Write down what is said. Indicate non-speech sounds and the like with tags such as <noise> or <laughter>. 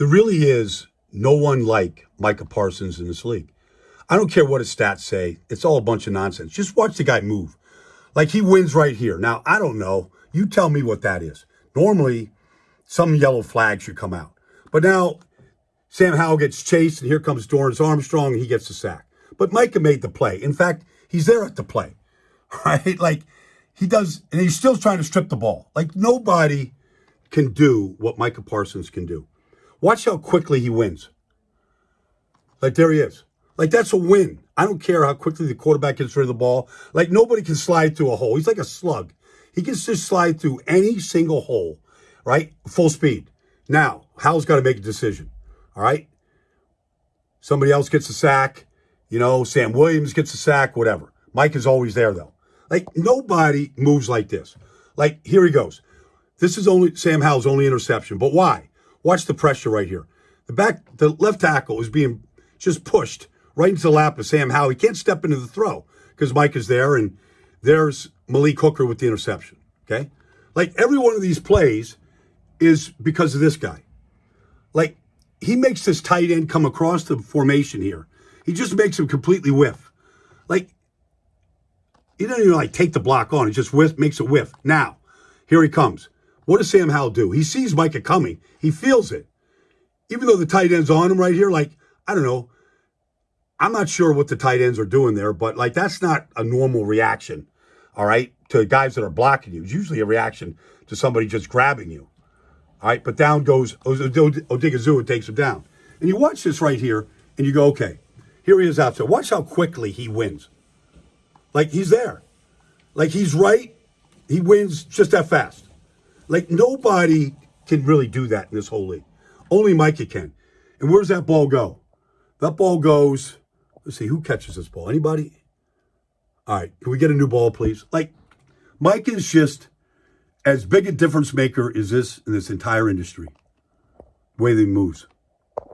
There really is no one like Micah Parsons in this league. I don't care what his stats say. It's all a bunch of nonsense. Just watch the guy move. Like he wins right here. Now, I don't know. You tell me what that is. Normally, some yellow flag should come out. But now, Sam Howell gets chased, and here comes Dorance Armstrong, and he gets the sack. But Micah made the play. In fact, he's there at the play, <laughs> right? Like he does, and he's still trying to strip the ball. Like nobody can do what Micah Parsons can do. Watch how quickly he wins. Like there he is. Like that's a win. I don't care how quickly the quarterback gets rid of the ball. Like nobody can slide through a hole. He's like a slug. He can just slide through any single hole, right? Full speed. Now, Howell's got to make a decision. All right. Somebody else gets a sack. You know, Sam Williams gets a sack, whatever. Mike is always there though. Like nobody moves like this. Like here he goes. This is only Sam Howell's only interception. But why? Watch the pressure right here. The back, the left tackle is being just pushed right into the lap of Sam Howell. He can't step into the throw because Mike is there, and there's Malik Hooker with the interception. Okay, like every one of these plays is because of this guy. Like he makes this tight end come across the formation here. He just makes him completely whiff. Like he doesn't even like take the block on. He just whiff makes a whiff. Now, here he comes. What does Sam Howell do? He sees Micah coming. He feels it. Even though the tight end's on him right here, like, I don't know, I'm not sure what the tight ends are doing there, but like that's not a normal reaction, all right, to guys that are blocking you. It's usually a reaction to somebody just grabbing you. All right, but down goes Odighizuwa takes him down. And you watch this right here, and you go, okay, here he is out there. Watch how quickly he wins. Like he's there. Like he's right. He wins just that fast. Like nobody can really do that in this whole league. Only Micah can. And where does that ball go? That ball goes Let's see, who catches this ball? Anybody? All right, can we get a new ball, please? Like, Mike is just as big a difference maker as this in this entire industry. The way he moves.